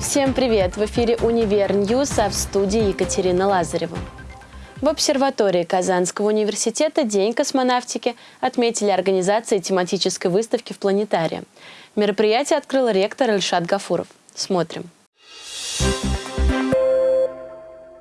Всем привет! В эфире «Универ News», а в студии Екатерина Лазарева. В обсерватории Казанского университета День космонавтики отметили организацией тематической выставки в планетарии. Мероприятие открыл ректор Ильшат Гафуров. Смотрим.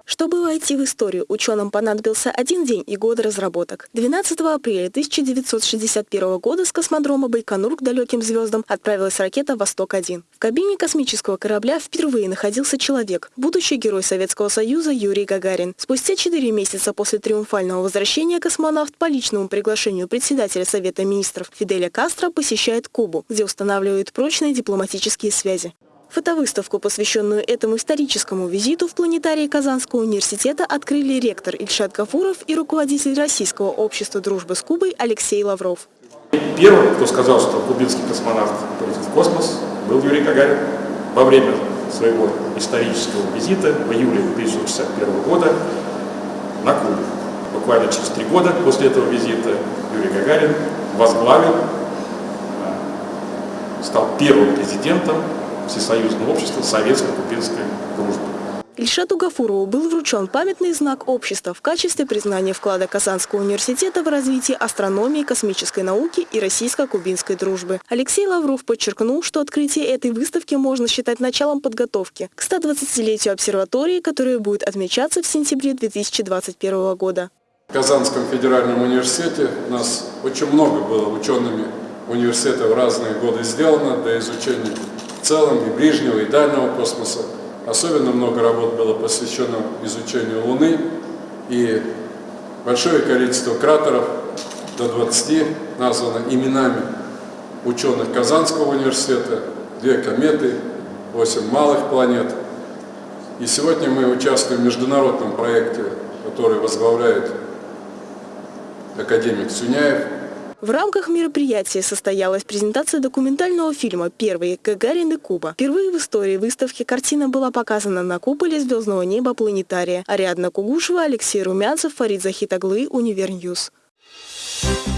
Чтобы войти в историю, ученым понадобился один день и годы разработок. 12 апреля 1961 года с космодрома Байконур к далеким звездам отправилась ракета «Восток-1». В кабине космического корабля впервые находился человек, будущий герой Советского Союза Юрий Гагарин. Спустя 4 месяца после триумфального возвращения космонавт по личному приглашению председателя Совета министров Фиделя Кастро посещает Кубу, где устанавливает прочные дипломатические связи. Фотовыставку, посвященную этому историческому визиту в планетарии Казанского университета, открыли ректор Ильшат Гафуров и руководитель Российского общества дружбы с Кубой Алексей Лавров. Первым, кто сказал, что кубинский космонавт полетит в космос, был Юрий Гагарин. Во время своего исторического визита в июле 1961 года на Кубу. Буквально через три года после этого визита Юрий Гагарин возглавил, а, стал первым президентом Всесоюзного общества советско-кубинской дружбы. Ильшату Гафурову был вручен памятный знак общества в качестве признания вклада Казанского университета в развитие астрономии, космической науки и российско-кубинской дружбы. Алексей Лавров подчеркнул, что открытие этой выставки можно считать началом подготовки к 120-летию обсерватории, которая будет отмечаться в сентябре 2021 года. В Казанском федеральном университете у нас очень много было учеными университета в разные годы сделано для изучения целом и ближнего, и дальнего космоса. Особенно много работ было посвящено изучению Луны, и большое количество кратеров, до 20, названо именами ученых Казанского университета, две кометы, 8 малых планет. И сегодня мы участвуем в международном проекте, который возглавляет академик Сюняев, в рамках мероприятия состоялась презентация документального фильма «Первый. Гагарин и Куба». Впервые в истории выставки картина была показана на куполе звездного неба планетария. Ариадна Кугушева, Алексей Румянцев, Фарид Захитаглы, Универ News. Thank you.